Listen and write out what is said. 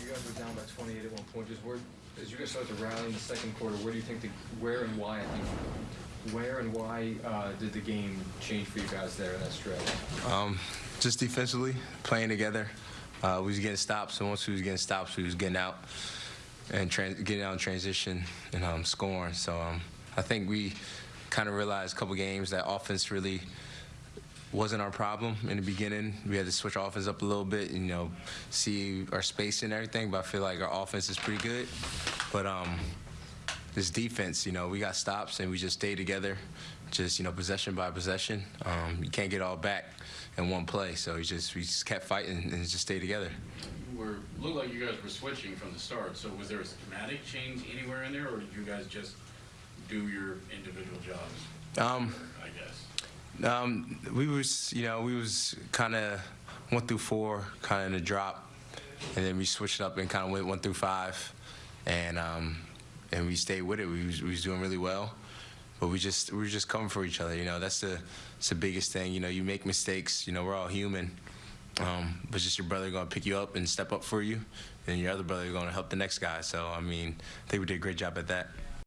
you guys were down by 28 at one point. Just where, as you guys started to rally in the second quarter, where do you think the, where and why? I think, where and why uh, did the game change for you guys there in that stretch? Um, just defensively, playing together. Uh, we was getting stops, and once we was getting stops, we was getting out and getting out in transition and um, scoring. So um, I think we kind of realized a couple games that offense really wasn't our problem in the beginning. We had to switch our offense up a little bit, and, you know, see our space and everything. But I feel like our offense is pretty good. But um, this defense, you know, we got stops and we just stayed together, just you know, possession by possession. Um, you can't get all back in one play, so we just we just kept fighting and just stayed together. were looked like you guys were switching from the start. So was there a schematic change anywhere in there, or did you guys just do your individual jobs? Um. Um, we was, you know, we was kind of one through four, kind of in a drop, and then we switched up and kind of went one through five, and um, and we stayed with it. We was, we was doing really well, but we just we were just coming for each other. You know, that's the that's the biggest thing. You know, you make mistakes. You know, we're all human, um, but just your brother gonna pick you up and step up for you, and your other brother gonna help the next guy. So I mean, I think we did a great job at that.